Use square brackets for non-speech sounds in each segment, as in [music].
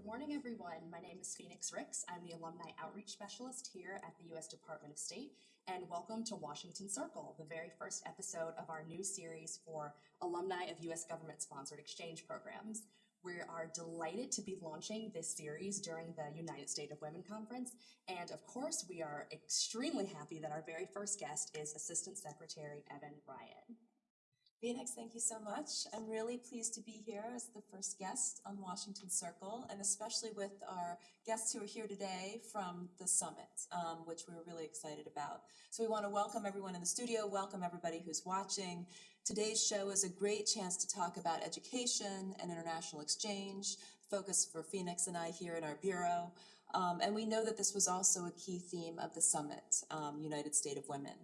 Good morning, everyone. My name is Phoenix Ricks. I'm the Alumni Outreach Specialist here at the U.S. Department of State, and welcome to Washington Circle, the very first episode of our new series for alumni of U.S. government-sponsored exchange programs. We are delighted to be launching this series during the United States of Women Conference, and of course, we are extremely happy that our very first guest is Assistant Secretary Evan Ryan. Phoenix, thank you so much. I'm really pleased to be here as the first guest on Washington Circle, and especially with our guests who are here today from the summit, um, which we're really excited about. So we want to welcome everyone in the studio, welcome everybody who's watching. Today's show is a great chance to talk about education and international exchange, focus for Phoenix and I here in our bureau. Um, and we know that this was also a key theme of the summit, um, United State of Women.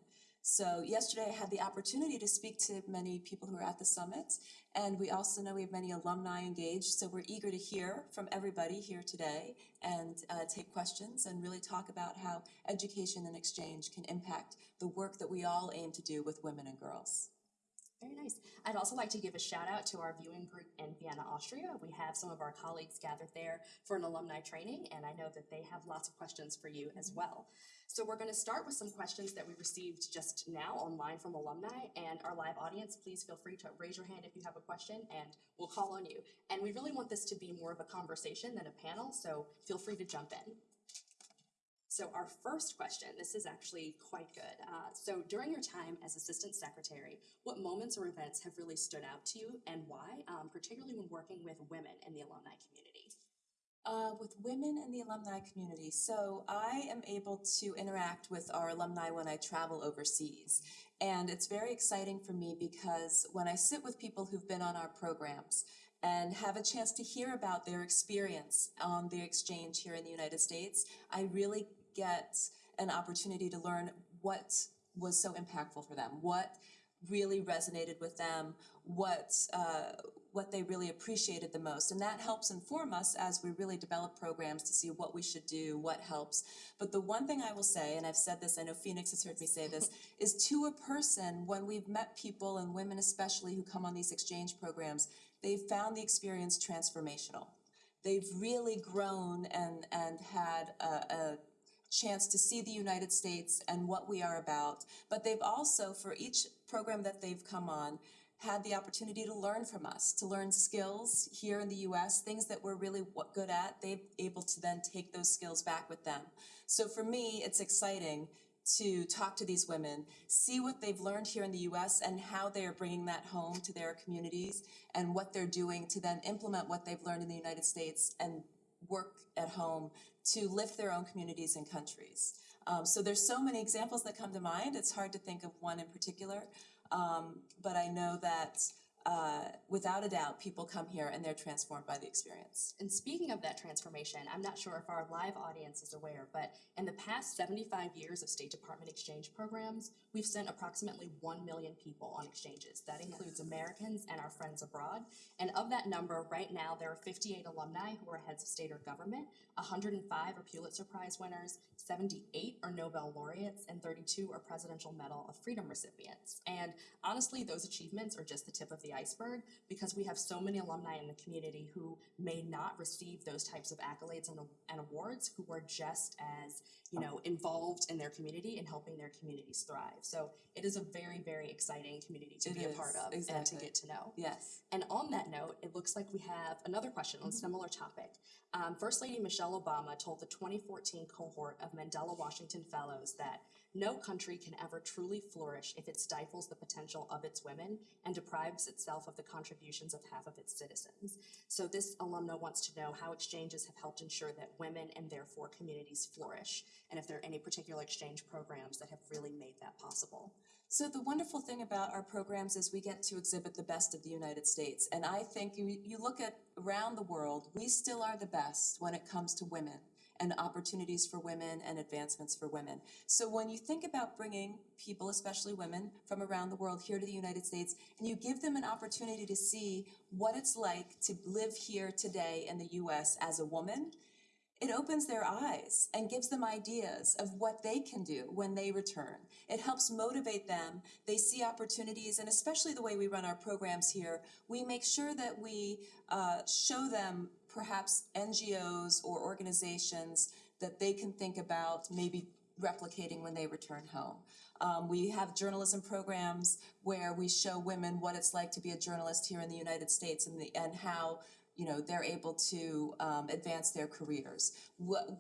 So yesterday I had the opportunity to speak to many people who are at the summit, and we also know we have many alumni engaged, so we're eager to hear from everybody here today and uh, take questions and really talk about how education and exchange can impact the work that we all aim to do with women and girls. Very nice. I'd also like to give a shout out to our viewing group in Vienna, Austria. We have some of our colleagues gathered there for an alumni training, and I know that they have lots of questions for you as mm-hmm. well. So we're going to start with some questions that we received just now online from alumni and our live audience. Please feel free to raise your hand if you have a question and we'll call on you. And we really want this to be more of a conversation than a panel, so feel free to jump in. So our first question, this is actually quite good. Uh, so during your time as Assistant Secretary, what moments or events have really stood out to you and why, um, particularly when working with women in the alumni community? Uh, with women in the alumni community. So I am able to interact with our alumni when I travel overseas. And it's very exciting for me because when I sit with people who've been on our programs and have a chance to hear about their experience on the exchange here in the United States, I really get an opportunity to learn what was so impactful for them, what really resonated with them, what uh, what they really appreciated the most. And that helps inform us as we really develop programs to see what we should do, what helps. But the one thing I will say, and I've said this, I know Phoenix has heard me say this, [laughs] is to a person, when we've met people and women especially who come on these exchange programs, they've found the experience transformational. They've really grown and, and had a, a chance to see the United States and what we are about. But they've also, for each program that they've come on, had the opportunity to learn from us, to learn skills here in the US, things that we're really good at, they're able to then take those skills back with them. So for me, it's exciting to talk to these women, see what they've learned here in the US and how they are bringing that home to their communities and what they're doing to then implement what they've learned in the United States and work at home to lift their own communities and countries. Um, so there's so many examples that come to mind. It's hard to think of one in particular. Um, but I know that uh, without a doubt, people come here and they're transformed by the experience. And speaking of that transformation, I'm not sure if our live audience is aware, but in the past 75 years of State Department exchange programs, we've sent approximately 1 million people on exchanges. That includes. Americans and our friends abroad. And of that number, right now, there are 58 alumni who are heads of state or government, 105 are Pulitzer Prize winners, 78 are Nobel laureates, and 32 are Presidential Medal of Freedom recipients. And honestly, those achievements are just the tip of the iceberg because we have so many alumni in the community who may not receive those types of accolades and, and awards who are just as you know involved in their community and helping their communities thrive. So it is a very, very exciting community to it be is, a part of exactly. and to get to know. Yes. And on that note, it looks like we have another question on a mm-hmm. similar topic. Um, First Lady Michelle Obama told the 2014 cohort of Mandela Washington Fellows that no country can ever truly flourish if it stifles the potential of its women and deprives itself of the contributions of half of its citizens. So this alumna wants to know how exchanges have helped ensure that women and therefore communities flourish, and if there are any particular exchange programs that have really made that possible. So the wonderful thing about our programs is we get to exhibit the best of the United States. And I think you, you look at around the world, we still are the best when it comes to women and opportunities for women and advancements for women. So when you think about bringing people, especially women, from around the world here to the United States, and you give them an opportunity to see what it's like to live here today in the U.S. as a woman, it opens their eyes and gives them ideas of what they can do when they return. It helps motivate them. They see opportunities, and especially the way we run our programs here, we make sure that we uh, show them perhaps NGOs or organizations that they can think about maybe replicating when they return home. Um, we have journalism programs where we show women what it's like to be a journalist here in the United States and the, and how you know they're able to um, advance their careers.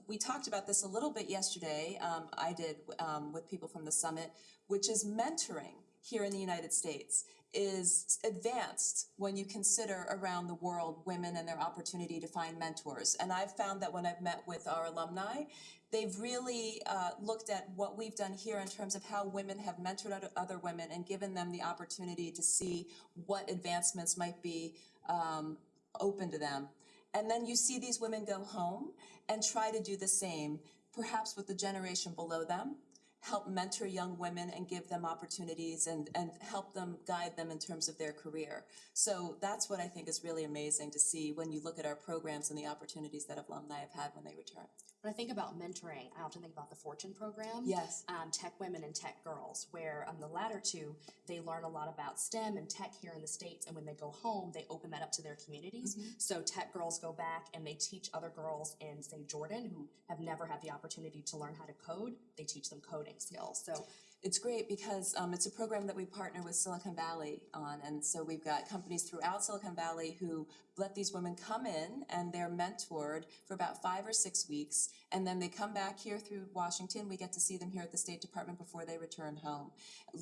We talked about this a little bit yesterday. Um, I did um, with people from the summit, which is mentoring here in the United States is advanced when you consider around the world women and their opportunity to find mentors. And I've found that when I've met with our alumni, they've really uh, looked at what we've done here in terms of how women have mentored other- women and given them the opportunity to see what advancements might be um, open to them. And then you see these women go home and try to do the same, perhaps with the generation below them, help mentor young women and give them opportunities and, and help them guide them in terms of their career. So that's what I think is really amazing to see when you look at our programs and the opportunities that alumni have had when they return. When I think about mentoring, I often think about the Fortune program. Yes. um, Tech Women and Tech Girls, where on the latter two, they learn a lot about STEM and tech here in the States. And when they go home, they open that up to their communities. So Tech Girls go back and they teach other girls in, say, Jordan, who have never had the opportunity to learn how to code. They teach them coding skills. So It's great because um, it's a program that we partner with Silicon Valley on. And so we've got companies throughout Silicon Valley who let these women come in and they're mentored for about five or six weeks. And then they come back here through Washington. We get to see them here at the State Department before they return home.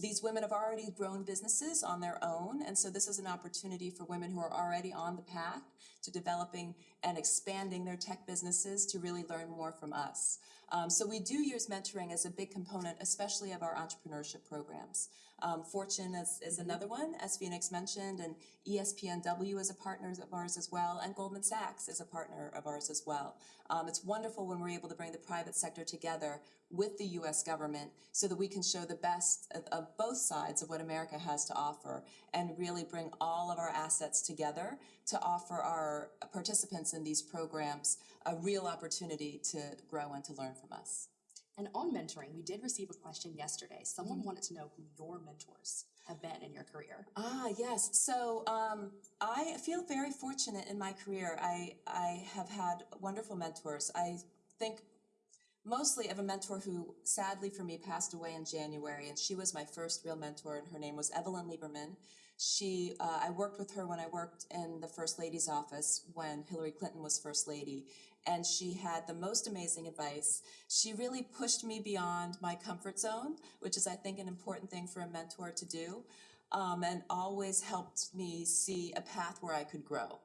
These women have already grown businesses on their own. And so this is an opportunity for women who are already on the path to developing and expanding their tech businesses to really learn more from us. Um, so we do use mentoring as a big component, especially of our entrepreneurship programs. Um, Fortune is, is another one, as Phoenix mentioned, and ESPNW is a partner of ours as well, and Goldman Sachs is a partner of ours as well. Um, it's wonderful when we're able to bring the private sector together with the U.S. government so that we can show the best of, of both sides of what America has to offer and really bring all of our assets together to offer our participants in these programs a real opportunity to grow and to learn from us. And on mentoring, we did receive a question yesterday. Someone wanted to know who your mentors have been in your career. Ah, yes. So um, I feel very fortunate in my career. I I have had wonderful mentors. I think mostly of a mentor who sadly for me passed away in January, and she was my first real mentor, and her name was Evelyn Lieberman. She, uh, I worked with her when I worked in the First Lady's office when Hillary Clinton was First Lady, and she had the most amazing advice. She really pushed me beyond my comfort zone, which is, I think, an important thing for a mentor to do, um, and always helped me see a path where I could grow.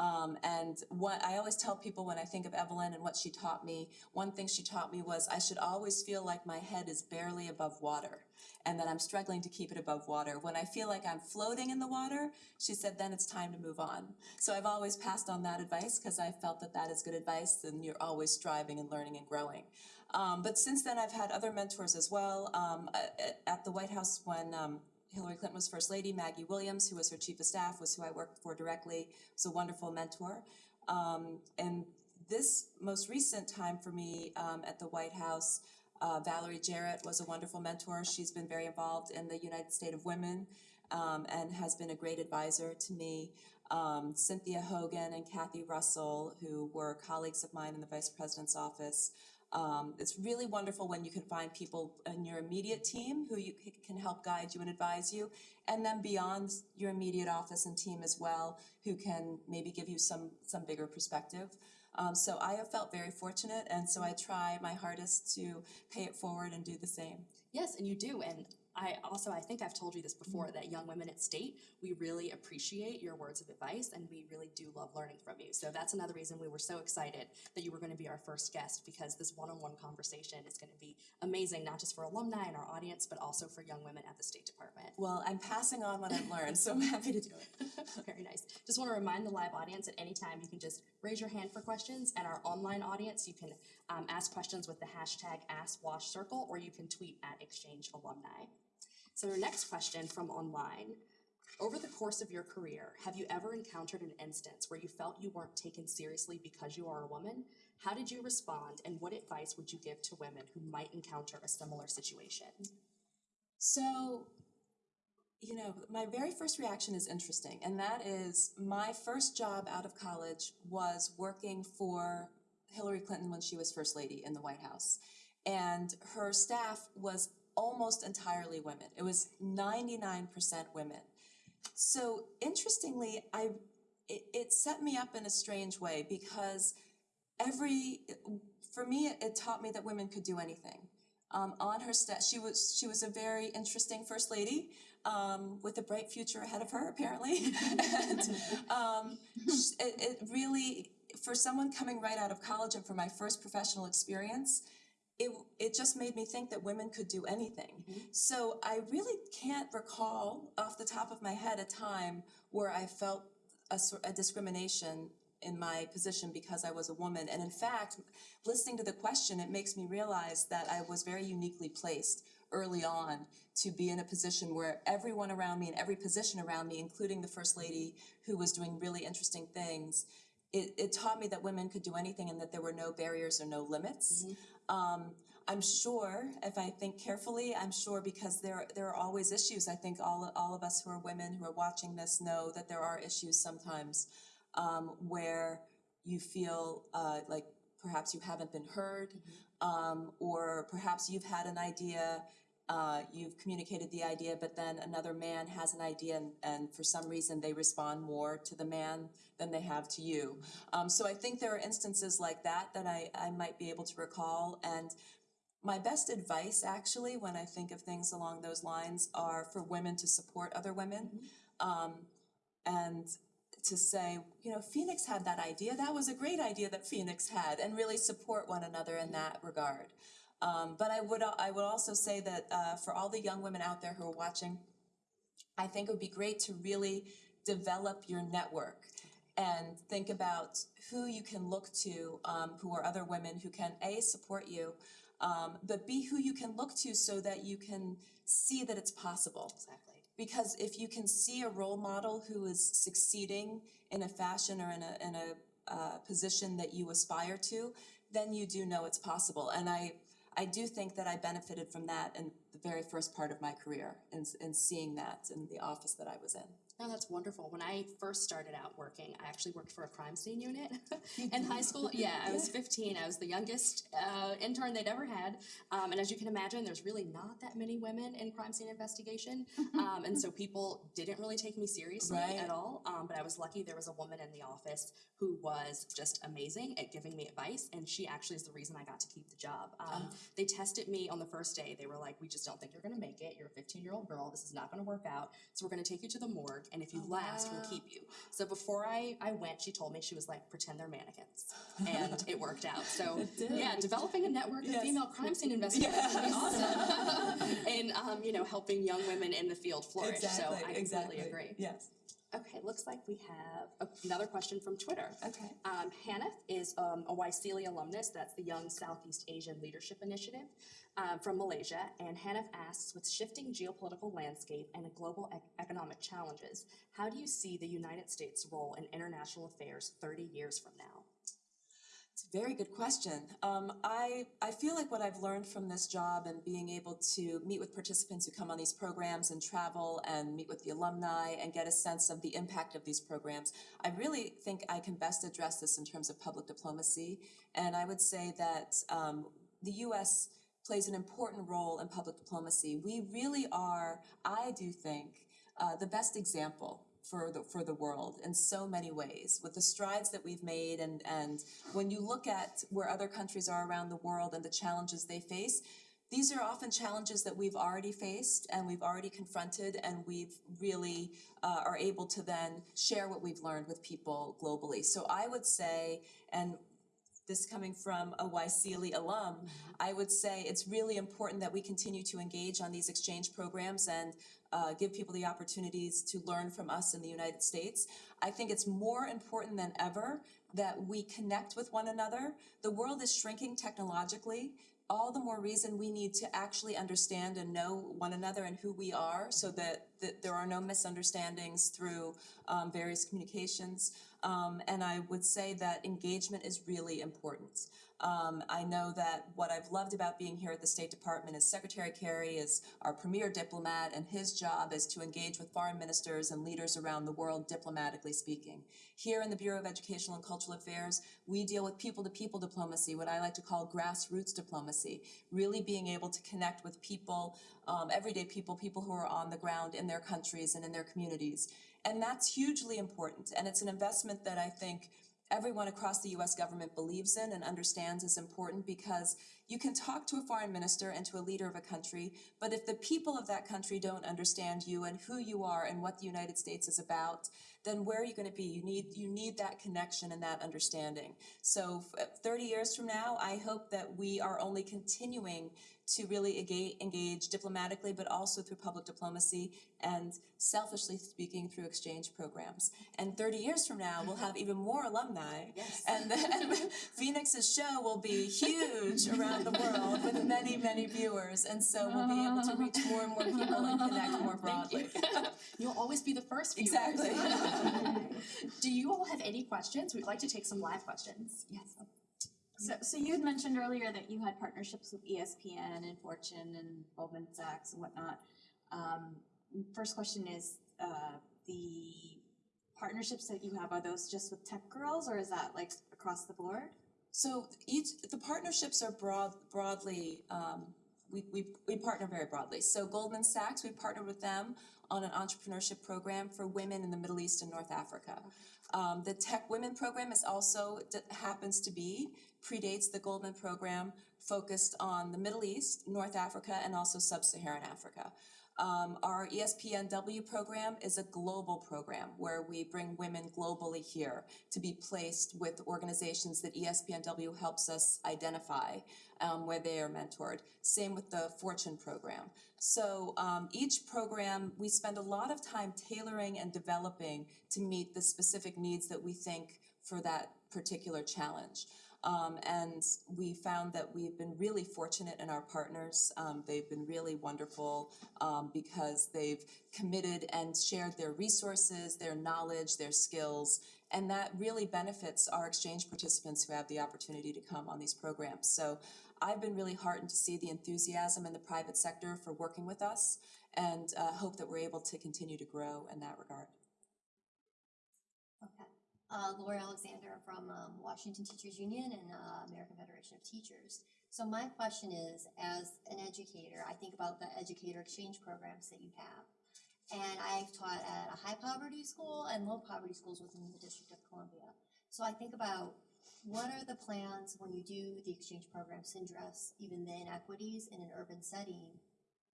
Um, and what I always tell people when I think of Evelyn and what she taught me, one thing she taught me was I should always feel like my head is barely above water and that I'm struggling to keep it above water. When I feel like I'm floating in the water, she said, then it's time to move on. So I've always passed on that advice because I felt that that is good advice and you're always striving and learning and growing. Um, but since then, I've had other mentors as well. Um, at, the White House, when um, Hillary Clinton was First Lady, Maggie Williams, who was her chief of staff, was who I worked for directly, was a wonderful mentor. Um, and this most recent time for me um, at the White House, uh, Valerie Jarrett was a wonderful mentor. She's been very involved in the United State of Women um, and has been a great advisor to me. Um, Cynthia Hogan and Kathy Russell, who were colleagues of mine in the Vice President's office. Um, it's really wonderful when you can find people in your immediate team who you can help guide you and advise you, and then beyond your immediate office and team as well, who can maybe give you some some bigger perspective. Um, so I have felt very fortunate, and so I try my hardest to pay it forward and do the same. Yes, and you do. And I also, I think I've told you this before, that young women at state, we really appreciate your words of advice and we really do love learning from you. So that's another reason we were so excited that you were going to be our first guest because this one-on-one conversation is going to be amazing, not just for alumni and our audience, but also for young women at the State Department. Well, I'm passing on what I've learned, so I'm happy to do it. [laughs] Very nice. Just want to remind the live audience at any time you can just raise your hand for questions, and our online audience you can um, ask questions with the hashtag AskWashCircle, or you can tweet at Exchange Alumni. So our next question from online. Over the course of your career, have you ever encountered an instance where you felt you weren't taken seriously because you are a woman? How did you respond, and what advice would you give to women who might encounter a similar situation? So you know, my very first reaction is interesting, and that is my first job out of college was working for Hillary Clinton when she was First Lady in the White House. And her staff was almost entirely women. It was 99% women. So interestingly, I it, it set me up in a strange way because every for me it, it taught me that women could do anything. Um, on her staff, she was she was a very interesting first lady um, with a bright future ahead of her, apparently. [laughs] and um, it, it really, for someone coming right out of college and for my first professional experience, it it just made me think that women could do anything. Mm-hmm. So I really can't recall off the top of my head a time where I felt a, a discrimination in my position because I was a woman. And in fact, listening to the question, it makes me realize that I was very uniquely placed early on to be in a position where everyone around me and every position around me, including the First Lady mm-hmm. who was doing really interesting things, it, it taught me that women could do anything and that there were no barriers or no limits. Mm-hmm. Um, I'm sure, if I think carefully, I'm sure because there there are always issues. I think all all of us who are women who are watching this know that there are issues sometimes um, where you feel uh, like perhaps you haven't been heard, um, or perhaps you've had an idea, uh, you've communicated the idea, but then another man has an idea, and, and for some reason they respond more to the man than they have to you. Um, so I think there are instances like that that I, I might be able to recall, and my best advice, actually, when I think of things along those lines, are for women to support other women. Um, and to say, you know, Phoenix had that idea. That was a great idea that Phoenix had, and really support one another in that regard. Um, but I would I would also say that uh, for all the young women out there who are watching, I think it would be great to really develop your network and think about who you can look to, um, who are other women who can a support you, um, but b who you can look to so that you can see that it's possible. Exactly. Because if you can see a role model who is succeeding in a fashion or in a in a uh, position that you aspire to, then you do know it's possible. And I I do think that I benefited from that in the very first part of my career, in in seeing that in the office that I was in. No, that's wonderful. When I first started out working, I actually worked for a crime scene unit [laughs] in high school. Yeah, I was 15. I was the youngest uh, intern they'd ever had. Um, and as you can imagine, there's really not that many women in crime scene investigation. [laughs] Um, and so people didn't really take me seriously Right. at all. Um, but I was lucky there was a woman in the office who was just amazing at giving me advice. And she actually is the reason I got to keep the job. Um, They tested me on the first day. They were like, we just don't think you're going to make it. You're a 15 year old girl. This is not going to work out. So we're going to take you to the morgue. And if you Oh, last, we'll keep you. So before I, I went, she told me, she was like, pretend they're mannequins. And it worked out. So [laughs] yeah, developing a network of Yes. female crime scene investigators would be awesome. [laughs] [laughs] and, um, you know, helping young women in the field flourish. so I completely exactly. agree. Yes. Okay, looks like we have another question from Twitter. Okay. Um, Hannah is um, a YSEALI alumnus. That's the Young Southeast Asian Leadership Initiative um, from Malaysia. And Hannah asks, with shifting geopolitical landscape and global ec- economic challenges, how do you see the United States' role in international affairs 30 years from now? Very good question. Um, I I feel like what I've learned from this job and being able to meet with participants who come on these programs and travel and meet with the alumni and get a sense of the impact of these programs, I really think I can best address this in terms of public diplomacy. And I would say that um, the U.S. plays an important role in public diplomacy. We really are, I do think, uh, the best example for the for the world in so many ways with the strides that we've made and and when you look at where other countries are around the world and the challenges they face these are often challenges that we've already faced and we've already confronted and we've really uh, are able to then share what we've learned with people globally. So i would say and this coming from a YSEALI alum, I would say it's really important that we continue to engage on these exchange programs and uh, give people the opportunities to learn from us in the United States. I think it's more important than ever that we connect with one another. The world is shrinking technologically. All the more reason we need to actually understand and know one another and who we are so that, that there are no misunderstandings through um, various communications. Um, and I would say that engagement is really important. Um, I know that what I've loved about being here at the State Department is Secretary Kerry is our premier diplomat and his job is to engage with foreign ministers and leaders around the world diplomatically speaking. Here in the Bureau of Educational and Cultural Affairs, we deal with people-to-people diplomacy, what I like to call grassroots diplomacy, really being able to connect with people, um, everyday people, people who are on the ground in their countries and in their communities. And that's hugely important, and it's an investment that I think everyone across the US government believes in and understands is important because you can talk to a foreign minister and to a leader of a country, but if the people of that country don't understand you and who you are and what the United States is about, then where are you gonna be? You need, you need that connection and that understanding. So thirty years from now, I hope that we are only continuing to really engage, engage diplomatically, but also through public diplomacy and selfishly speaking through exchange programs. And thirty years from now, we'll have even more alumni. [laughs] Yes. And then [laughs] Phoenix's show will be huge around the world with many, many viewers. And so we'll be able to reach more and more people and connect more [laughs] Thank you. broadly. You'll always be the first viewers. Exactly. Do you all have any questions? We'd like to take some live questions. Yes. So, so you had mentioned earlier that you had partnerships with ESPN and Fortune and Goldman Sachs and whatnot. Um, first question is, uh, the partnerships that you have, are those just with tech girls or is that like across the board? So each, the partnerships are broad, broadly, um, we, we, we partner very broadly. So Goldman Sachs, we partnered with them on an entrepreneurship program for women in the Middle East and North Africa. Um, the Tech Women program is also, happens to be, predates the Goldman program, focused on the Middle East, North Africa, and also Sub-Saharan Africa. Um, our ESPNW program is a global program where we bring women globally here to be placed with organizations that ESPNW helps us identify um, where they are mentored. Same with the Fortune program. So um, each program, we spend a lot of time tailoring and developing to meet the specific needs that we think for that particular challenge. Um, and we found that we've been really fortunate in our partners. Um, they've been really wonderful um, because they've committed and shared their resources, their knowledge, their skills, and that really benefits our exchange participants who have the opportunity to come on these programs. So I've been really heartened to see the enthusiasm in the private sector for working with us and uh, hope that we're able to continue to grow in that regard. Okay. Uh, Lori Alexander from um, Washington Teachers Union and uh, American Federation of Teachers. So my question is, as an educator, I think about the educator exchange programs that you have. And I've taught at a high poverty school and low poverty schools within the District of Columbia. So I think about what are the plans when you do the exchange programs to address even the inequities in an urban setting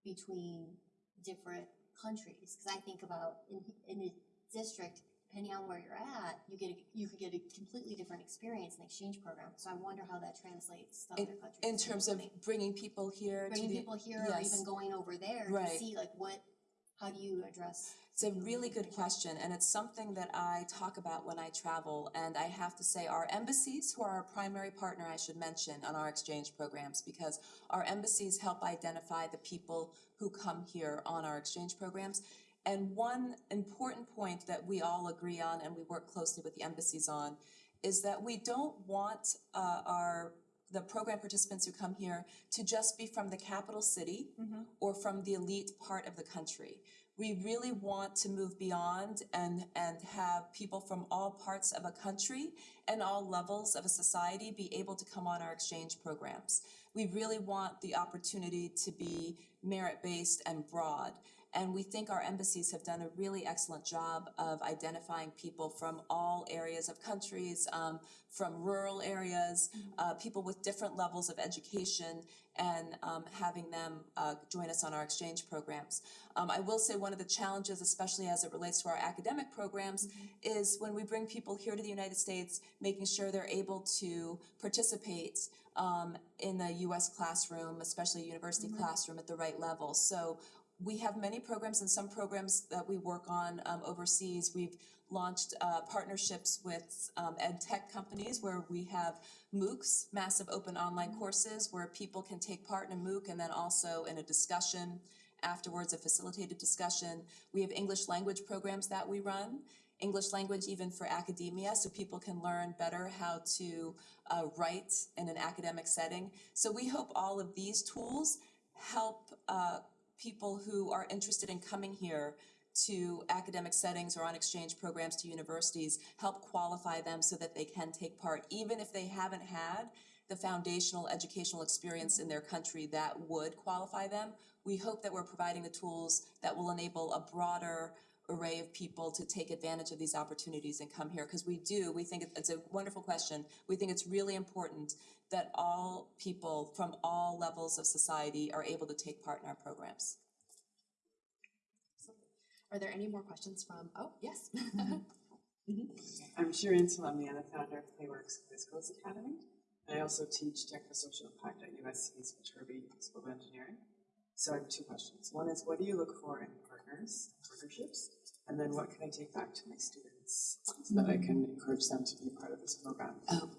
between different countries? Because I think about in, in a district, depending on where you're at, you get a, you could get a completely different experience in the exchange program. So I wonder how that translates to In- other countries. In terms of bringing people here to bringing the, people here or even going over there Right. to see like what, how do you address? It's a really good question, and it's something that I talk about when I travel. And I have to say, our embassies, who are our primary partner, I should mention, on our exchange programs, because our embassies help identify the people who come here on our exchange programs. And one important point that we all agree on, and we work closely with the embassies on, is that we don't want uh, our the program participants who come here to just be from the capital city or from the elite part of the country. We really want to move beyond and, and have people from all parts of a country and all levels of a society be able to come on our exchange programs. We really want the opportunity to be merit-based and broad. And we think our embassies have done a really excellent job of identifying people from all areas of countries, um, from rural areas, uh, people with different levels of education, and um, having them uh, join us on our exchange programs. Um, I will say one of the challenges, especially as it relates to our academic programs, is when we bring people here to the United States, making sure they're able to participate um, in the U.S. classroom, especially university classroom at the right level. So we have many programs and some programs that we work on um, overseas. We've launched uh, partnerships with um, ed tech companies where we have MOOCs, massive open online courses, where people can take part in a MOOC and then also in a discussion afterwards, a facilitated discussion. We have English language programs that we run. English language even for academia, so people can learn better how to uh, write in an academic setting. So we hope all of these tools help uh, people who are interested in coming here to academic settings or on exchange programs to universities, help qualify them so that they can take part, even if they haven't had the foundational educational experience in their country that would qualify them. We hope that we're providing the tools that will enable a broader array of people to take advantage of these opportunities and come here, because we do, we think it's a wonderful question. We think it's really important that all people from all levels of society are able to take part in our programs. Are there any more questions from, oh, yes. [laughs] Mm-hmm. I'm Shireen Salemian, the founder of Playworks Physicals Academy. I also teach technosocial impact at USC's Viterbi School of Engineering. So I have two questions. One is, what do you look for in partners, partnerships? And then what can I take back to my students so that I mm-hmm. can encourage them to be a part of this program? Oh,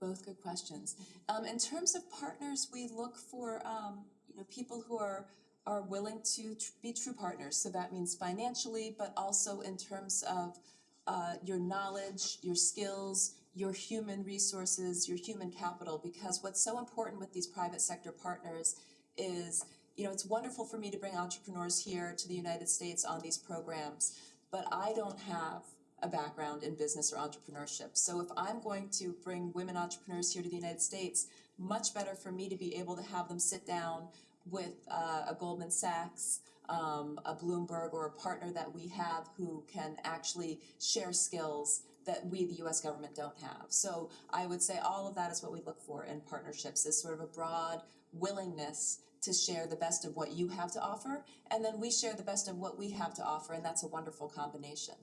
both good questions. Um, in terms of partners, we look for, um, you know, people who are, are willing to tr- be true partners. So that means financially, but also in terms of, uh, your knowledge, your skills, your human resources, your human capital, because what's so important with these private sector partners is, you know, it's wonderful for me to bring entrepreneurs here to the United States on these programs, but I don't have a background in business or entrepreneurship. So if I'm going to bring women entrepreneurs here to the United States, much better for me to be able to have them sit down with uh, a Goldman Sachs, um, a Bloomberg, or a partner that we have who can actually share skills that we, the US government, don't have. So I would say all of that is what we look for in partnerships, is sort of a broad willingness to share the best of what you have to offer, and then we share the best of what we have to offer, and that's a wonderful combination.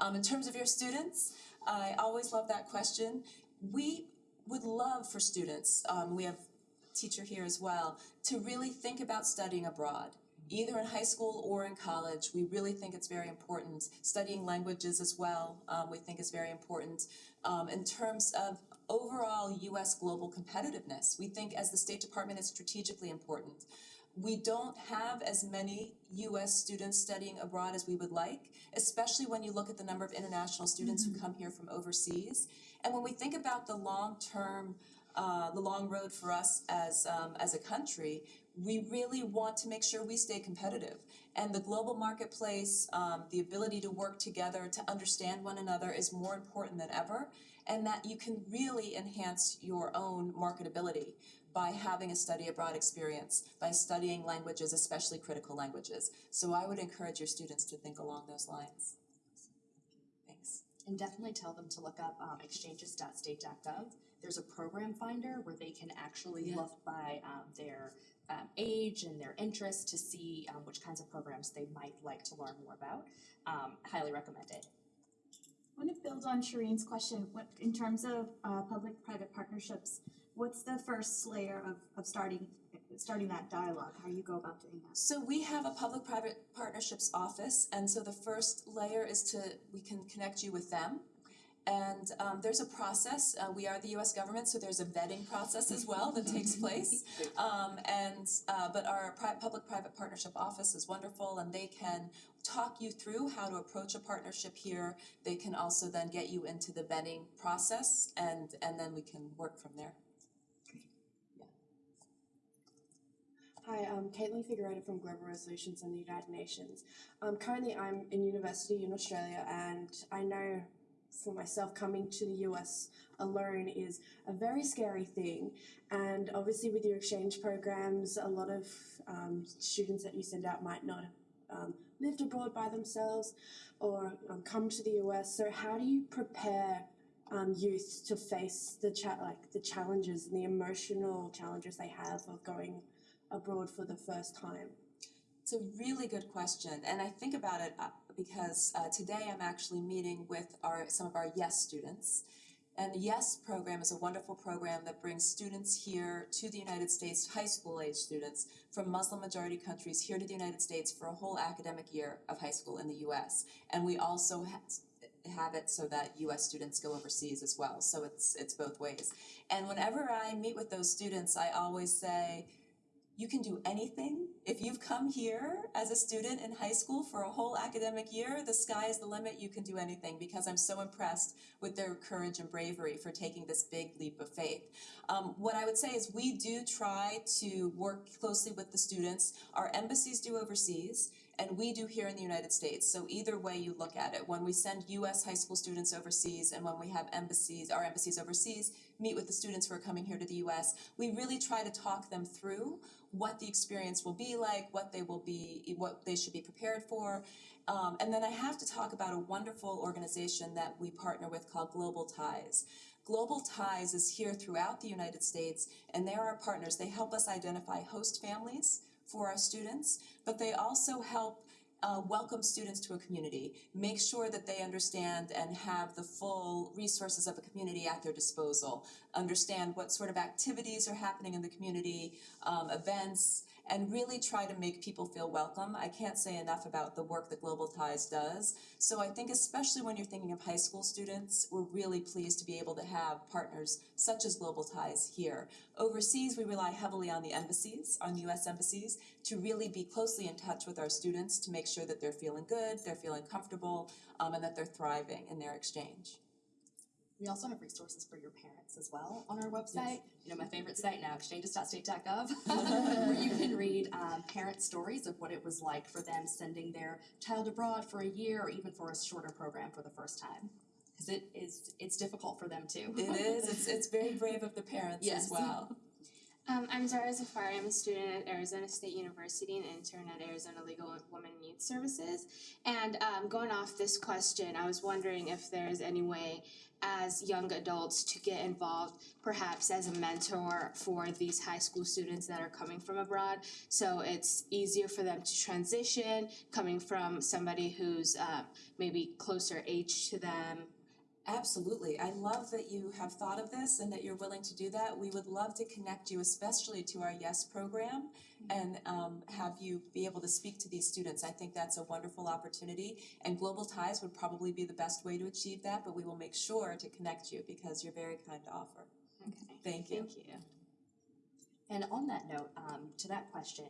Um, in terms of your students, I always love that question. We would love for students, um, we have a teacher here as well, to really think about studying abroad. Either in high school or in college, we really think it's very important. Studying languages as well, um, we think is very important. Um, in terms of overall US global competitiveness, we think as the State Department is strategically important. We don't have as many US students studying abroad as we would like, especially when you look at the number of international students who come here from overseas. And when we think about the long-term, uh, the long road for us as, um, as a country, we really want to make sure we stay competitive. And the global marketplace, um, the ability to work together, to understand one another is more important than ever. And that you can really enhance your own marketability by having a study abroad experience, by studying languages, especially critical languages. So I would encourage your students to think along those lines. Thanks. And definitely tell them to look up um, exchanges.state.gov. There's a program finder where they can actually Yeah. look by um, their um, age and their interests to see um, which kinds of programs they might like to learn more about. Um, highly recommend it. I want to build on Shireen's question, what, in terms of, uh, public-private partnerships, what's the first layer of, of starting, starting that dialogue, how you go about doing that? So we have a public-private partnerships office, and so the first layer is to, we can connect you with them. And um, there's a process, uh, we are the US government, so there's a vetting process as well that takes [laughs] place. Um, and, uh, but our pri- public-private partnership office is wonderful, and they can talk you through how to approach a partnership here. They can also then get you into the vetting process, and, and then we can work from there. Hi, I'm Caitlin Figueroa from Global Resolutions in the United Nations. Um, currently, I'm in university in Australia, and I know for myself coming to the US alone is a very scary thing. And obviously, with your exchange programs, a lot of um, students that you send out might not um, lived abroad by themselves or um, come to the US. So, how do you prepare? Um, youth to face the like the challenges and the emotional challenges they have of going abroad for the first time? It's a really good question, and I think about it uh, because uh, today I'm actually meeting with our some of our YES students. And the YES program is a wonderful program that brings students here to the United States, high school age students from Muslim majority countries here to the United States for a whole academic year of high school in the US. And we also ha- have it so that US students go overseas as well. So it's it's both ways. And whenever I meet with those students, I always say, you can do anything. If you've come here as a student in high school for a whole academic year, the sky is the limit. You can do anything because I'm so impressed with their courage and bravery for taking this big leap of faith. Um, what I would say is we do try to work closely with the students. Our embassies do overseas and we do here in the United States. So either way you look at it, when we send US high school students overseas and when we have embassies, our embassies overseas, meet with the students who are coming here to the US, we really try to talk them through what the experience will be like, what they will be, what they should be prepared for. Um, and then I have to talk about a wonderful organization that we partner with called Global Ties. Global Ties is here throughout the United States and they are our partners. They help us identify host families for our students, but they also help uh, welcome students to a community, make sure that they understand and have the full resources of a community at their disposal, understand what sort of activities are happening in the community, um, events, and really try to make people feel welcome. I can't say enough about the work that Global Ties does. So I think especially when you're thinking of high school students, we're really pleased to be able to have partners such as Global Ties here. Overseas, we rely heavily on the embassies, on US embassies, to really be closely in touch with our students to make sure that they're feeling good, they're feeling comfortable, um, and that they're thriving in their exchange. We also have resources for your parents as well on our website. You know, my favorite site now, exchanges.state.gov, [laughs] where you can read um, parent stories of what it was like for them sending their child abroad for a year or even for a shorter program for the first time. Because it is, it's difficult for them too. It is, it's, it's very brave of the parents as well. Um, I'm Zara Zafari. I'm a student at Arizona State University and intern at Arizona Legal Women and Youth Services. And um, going off this question, I was wondering if there's any way as young adults to get involved, perhaps as a mentor for these high school students that are coming from abroad. So it's easier for them to transition, coming from somebody who's uh, maybe closer age to them, Absolutely. I love that you have thought of this and that you're willing to do that. We would love to connect you, especially to our YES program, and um, have you be able to speak to these students. I think that's a wonderful opportunity, and Global Ties would probably be the best way to achieve that, but we will make sure to connect you because you're very kind to offer. Okay. Thank you. Thank you. And on that note, um, to that question,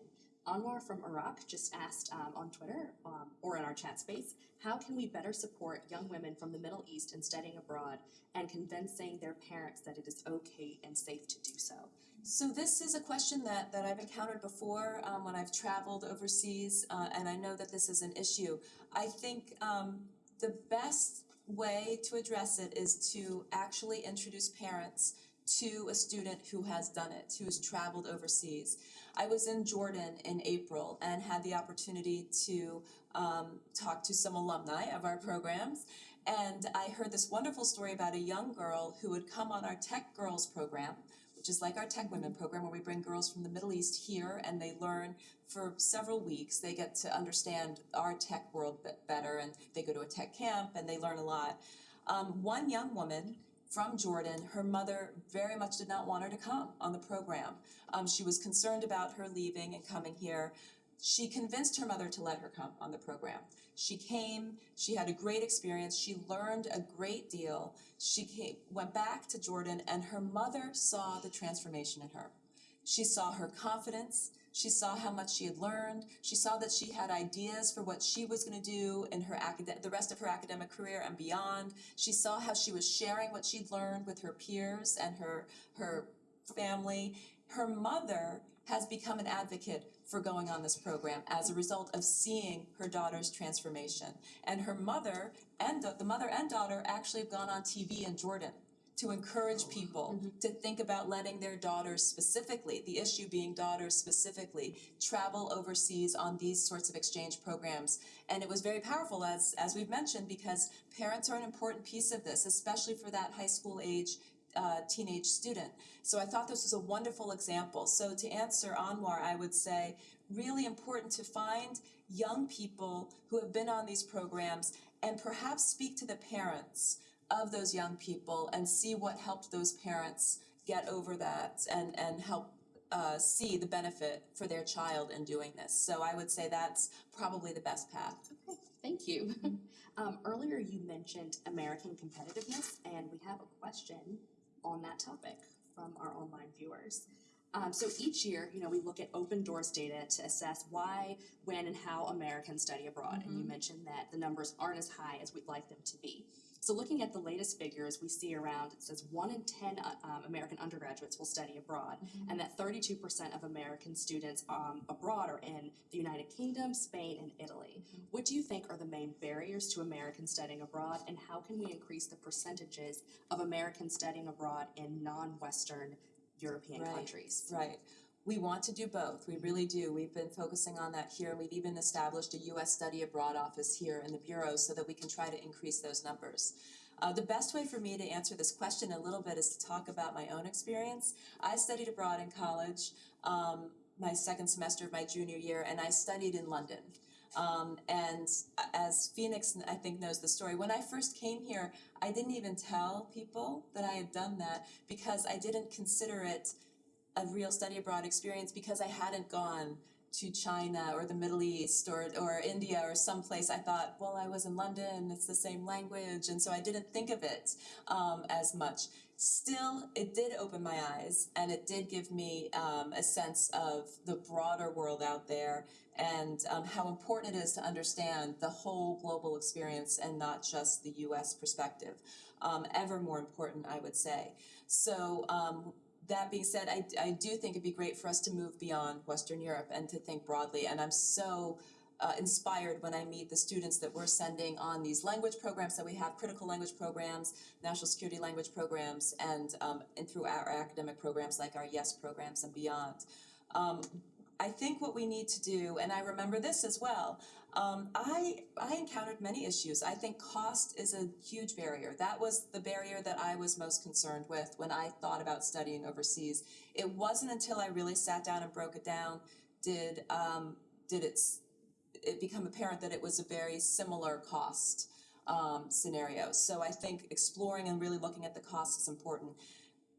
Anwar from Iraq just asked um, on Twitter um, or in our chat space, how can we better support young women from the Middle East in studying abroad and convincing their parents that it is okay and safe to do so? So this is a question that, that I've encountered before um, when I've traveled overseas, uh, and I know that this is an issue. I think um, the best way to address it is to actually introduce parents to a student who has done it, who has traveled overseas. I was in Jordan in April and had the opportunity to um, talk to some alumni of our programs. And I heard this wonderful story about a young girl who had come on our Tech Girls program, which is like our Tech Women program where we bring girls from the Middle East here and they learn for several weeks. They get to understand our tech world better and they go to a tech camp and they learn a lot. Um, one young woman from Jordan, her mother very much did not want her to come on the program. Um, she was concerned about her leaving and coming here. She convinced her mother to let her come on the program. She came, she had a great experience, she learned a great deal. She came, went back to Jordan and her mother saw the transformation in her. She saw her confidence, she saw how much she had learned, she saw that she had ideas for what she was going to do in her the rest of her academic career and beyond. She saw how she was sharing what she'd learned with her peers and her her family. Her mother has become an advocate for going on this program as a result of seeing her daughter's transformation. And her mother and the mother and daughter actually have gone on TV in Jordan to encourage people to think about letting their daughters specifically, the issue being daughters specifically, travel overseas on these sorts of exchange programs. And it was very powerful, as, as we've mentioned, because parents are an important piece of this, especially for that high school age uh, teenage student. So I thought this was a wonderful example. So to answer Anwar, I would say really important to find young people who have been on these programs and perhaps speak to the parents of those young people and see what helped those parents get over that and, and help uh, see the benefit for their child in doing this. So I would say that's probably the best path. Okay, thank you. [laughs] Um, earlier you mentioned American competitiveness, and we have a question on that topic from our online viewers. Um, so each year, you know, we look at open doors data to assess why, when, and how Americans study abroad. And you mentioned that the numbers aren't as high as we'd like them to be. So looking at the latest figures, we see around, it says one in ten uh, um, American undergraduates will study abroad, and that thirty-two percent of American students um, abroad are in the United Kingdom, Spain, and Italy. What do you think are the main barriers to Americans studying abroad, and how can we increase the percentages of Americans studying abroad in non-Western European Right. countries? Right. We want to do both. We really do. We've been focusing on that here. We've even established a US study abroad office here in the Bureau so that we can try to increase those numbers. Uh, the best way for me to answer this question a little bit is to talk about my own experience. I studied abroad in college, um, my second semester of my junior year, and I studied in London. Um, and as Phoenix, I think, knows the story, when I first came here, I didn't even tell people that I had done that because I didn't consider it a real study abroad experience because I hadn't gone to China or the Middle East or or India or someplace. I thought, well, I was in London, it's the same language, and so I didn't think of it um, as much. Still, it did open my eyes, and it did give me um, a sense of the broader world out there and um, how important it is to understand the whole global experience and not just the U.S. perspective. Um, ever more important, I would say. So um, that being said, I, I do think it'd be great for us to move beyond Western Europe and to think broadly. And I'm so uh, inspired when I meet the students that we're sending on these language programs that we have, critical language programs, national security language programs, and um, and through our academic programs like our YES programs and beyond. Um, I think what we need to do, and I remember this as well. Um, I I encountered many issues. I think cost is a huge barrier. That was the barrier that I was most concerned with when I thought about studying overseas. It wasn't until I really sat down and broke it down did um, did it it become apparent that it was a very similar cost um, scenario. So I think exploring and really looking at the cost is important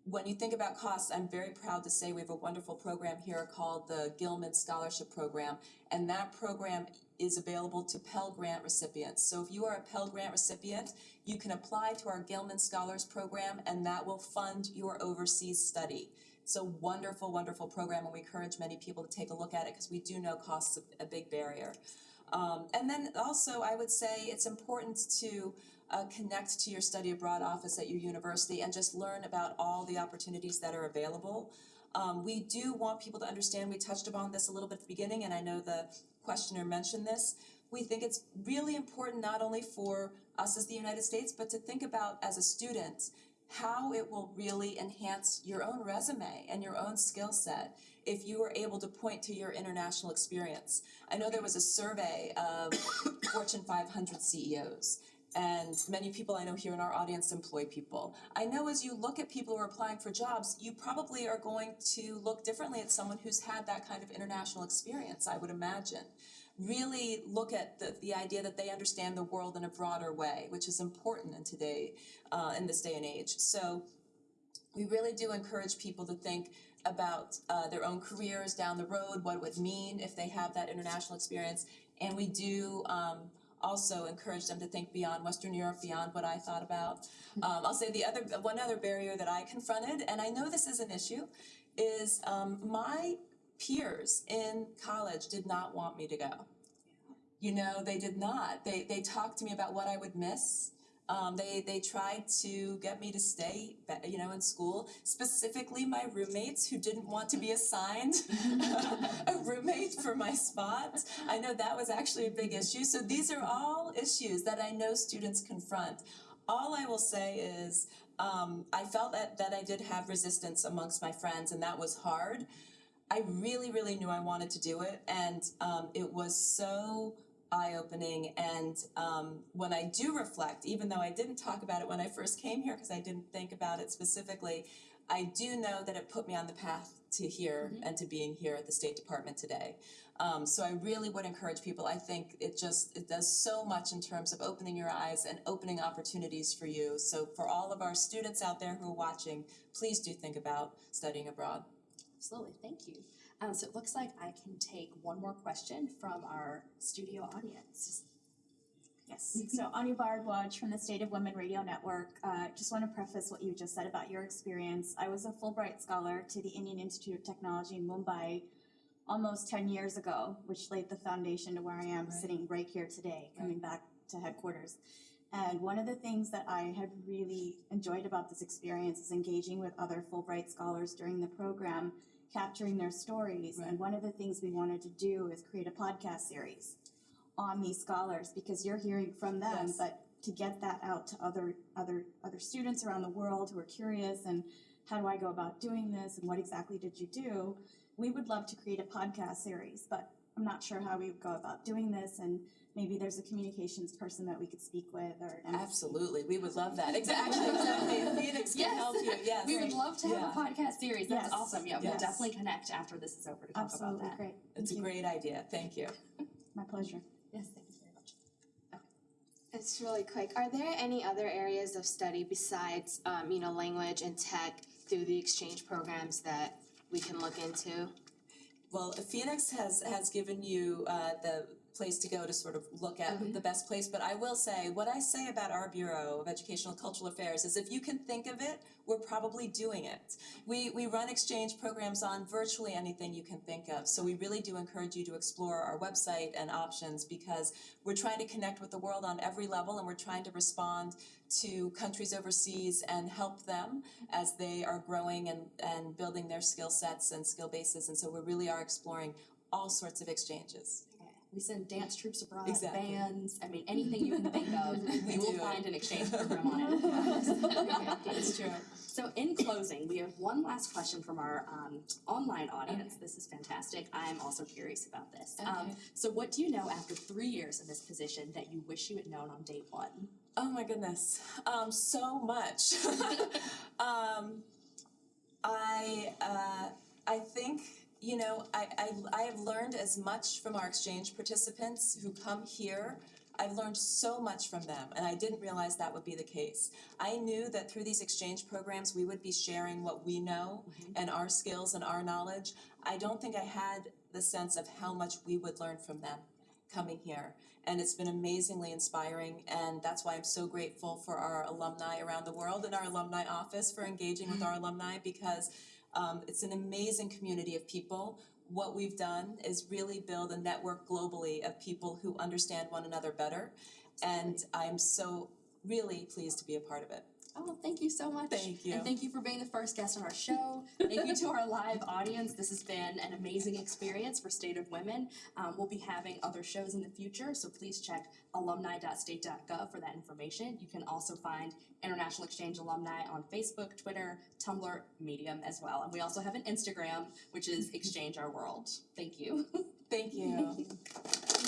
when you think about costs, I'm very proud to say we have a wonderful program here called the Gilman Scholarship Program, and that program is available to Pell Grant recipients. So if you are a Pell Grant recipient, you can apply to our Gilman Scholars Program, and that will fund your overseas study. It's a wonderful, wonderful program, and we encourage many people to take a look at it because we do know costs a, a big barrier. Um, and then also, I would say it's important to uh, connect to your study abroad office at your university and just learn about all the opportunities that are available. Um, we do want people to understand, we touched upon this a little bit at the beginning, and I know the questioner mentioned this. We think it's really important not only for us as the United States, but to think about as a student how it will really enhance your own resume and your own skill set if you were able to point to your international experience. I know there was a survey of [coughs] Fortune 500 CEOs, and many people I know here in our audience employ people. I know as you look at people who are applying for jobs, you probably are going to look differently at someone who's had that kind of international experience, I would imagine. Really look at the, the idea that they understand the world in a broader way, which is important in today, uh, in this day and age. So we really do encourage people to think about uh, their own careers down the road, what it would mean if they have that international experience. And we do um, also encourage them to think beyond Western Europe, beyond what I thought about. Um, I'll say the other one other barrier that I confronted, and I know this is an issue, is um, my peers in college did not want me to go. You know, they did not. They they talked to me about what I would miss. Um, they they tried to get me to stay, you know, in school. Specifically, my roommates who didn't want to be assigned [laughs] a roommate for my spot. I know that was actually a big issue. So these are all issues that I know students confront. All I will say is, um, I felt that that I did have resistance amongst my friends, and that was hard. I really, really knew I wanted to do it, and um, it was so eye opening. And um, when I do reflect, even though I didn't talk about it when I first came here because I didn't think about it specifically, I do know that it put me on the path to here and to being here at the State Department today. Um, so I really would encourage people. I think it just it does so much in terms of opening your eyes and opening opportunities for you. So for all of our students out there who are watching, please do think about studying abroad. Absolutely, thank you. Um, so it looks like I can take one more question from our studio audience. Yes, [laughs] so Anu Bharadwaj from the State of Women Radio Network. Uh, just want to preface what you just said about your experience. I was a Fulbright scholar to the Indian Institute of Technology in Mumbai almost 10 years ago, which laid the foundation to where I am Right. sitting right here today, coming back to headquarters. And one of the things that I have really enjoyed about this experience is engaging with other Fulbright scholars during the program, capturing their stories. Right. And one of the things we wanted to do is create a podcast series on these scholars because you're hearing from them, Yes. but to get that out to other other other students around the world who are curious and how do I go about doing this and what exactly did you do? We would love to create a podcast series, but I'm not sure how we would go about doing this and maybe there's a communications person that we could speak with or MSP. Absolutely, we would love that. Exactly, exactly. Phoenix can Yes. help you, [laughs] yes. We would love to have Yeah. a podcast series. That's Yes. awesome. Yeah, we'll Yes. definitely connect after this is over to talk Absolutely about that. great. It's a great idea, thank you. [laughs] My pleasure. Yes, thank you very much. It's really quick. Are there any other areas of study besides, um, you know, language and tech through the exchange programs that we can look into? Well, Phoenix has has given you uh the place to go to sort of look at Mhm. the best place, but I will say, what I say about our Bureau of Educational and Cultural Affairs is if you can think of it, we're probably doing it. We we run exchange programs on virtually anything you can think of, so we really do encourage you to explore our website and options because we're trying to connect with the world on every level and we're trying to respond to countries overseas and help them as they are growing and and building their skill sets and skill bases and so we really are exploring all sorts of exchanges. We send dance troops abroad, Exactly. bands, I mean, anything you can think of, [laughs] We you will find an exchange program on it. [laughs] It's [laughs] true. So in closing, we have one last question from our um, online audience. This is fantastic. I'm also curious about this. Um, Okay. so what do you know after three years in this position that you wish you had known on day one? Oh my goodness, um, so much. um, I uh, I think you know I, I I have learned as much from our exchange participants who come here. I've learned so much from them, and I didn't realize that would be the case. I knew that through these exchange programs, we would be sharing what we know mm-hmm. and our skills and our knowledge. I don't think I had the sense of how much we would learn from them coming here. And it's been amazingly inspiring, and that's why I'm so grateful for our alumni around the world and our alumni office for engaging with mm-hmm. our alumni because um, it's an amazing community of people. What we've done is really build a network globally of people who understand one another better, and I'm so really pleased to be a part of it. Oh, thank you so much. Thank you. And thank you for being the first guest on our show. Thank you to our live audience. This has been an amazing experience for State of Women. Um, we'll be having other shows in the future, so please check alumni.state.gov for that information. You can also find International Exchange alumni on Facebook, Twitter, Tumblr, Medium as well. And we also have an Instagram, which is Exchange Our World. Thank you. Thank you. [laughs]